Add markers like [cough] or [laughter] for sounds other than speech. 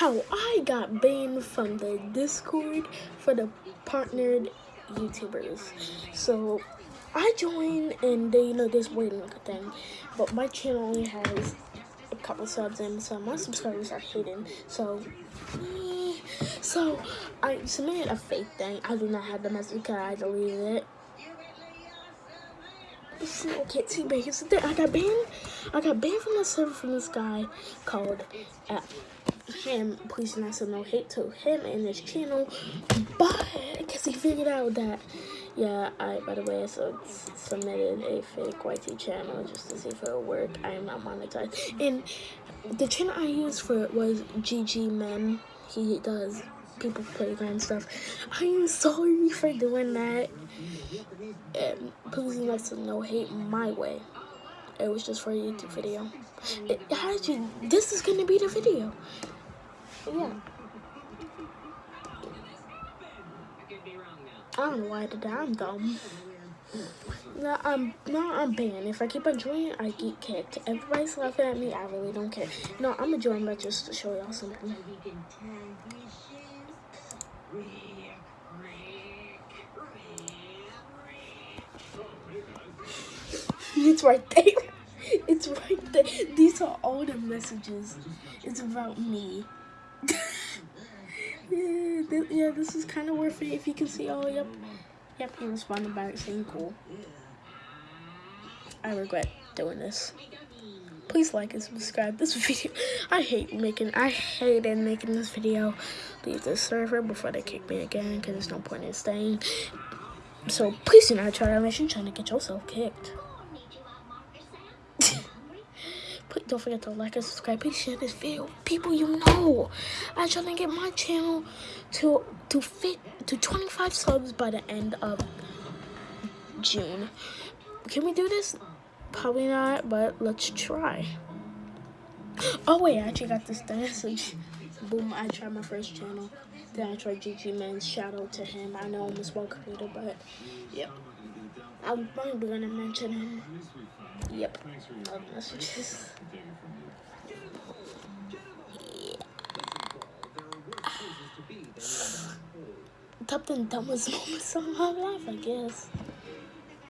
how I got banned from the Discord for the partnered YouTubers. So I joined and they you know this waiting thing, but my channel only has a couple subs and so my subscribers are hidden. So so I submitted a fake thing. I do not have the message because I deleted it. See, okay, see, but here's the thing. I got banned. I got banned from the server from this guy called uh, him. Please not send no hate to him and his channel, but because he figured out that yeah, I, by the way, so submitted a fake YT channel just to see if it would work. I am not monetized. And the channel I used for it was GG Men. He does people playground stuff. I am sorry for doing that. And please not to no hate my way. It was just for a YouTube video. It, this is gonna be the video. Yeah. I don't know why I did that. I'm dumb. No, I'm no, I'm banned. If I keep on joining, I get kicked. Everybody's laughing at me. I really don't care. No, I'm gonna join, but just to show y'all something. [laughs] it's right there. [laughs] It's right there. These are all the messages. It's about me. [laughs] yeah, this, yeah, this is kind of worth it if you can see. Oh, yep. Yep, he responded back saying cool. I regret doing this. Please like and subscribe this [laughs] video. I hate making, I hated making this video. Leave the server before they kick me again because there's no point in staying. So please do not try that mission trying to get yourself kicked. Please don't forget to like and subscribe. Please share this video. People you know. I try to get my channel to to fit to 25 subs by the end of June. Can we do this? Probably not, but let's try. Oh wait, I actually got this message. Boom, I tried my first channel. Then I tried GG Man's shout out to him. I know I'm a small creator, but yep. I'm probably gonna mention him. Yep. Love messages. Top 10 dumbest moments of my life, I guess.